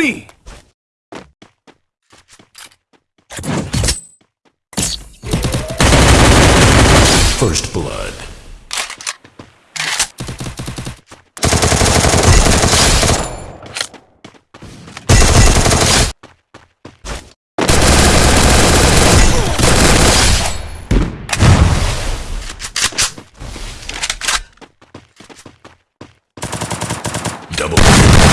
me! First Blood. Double.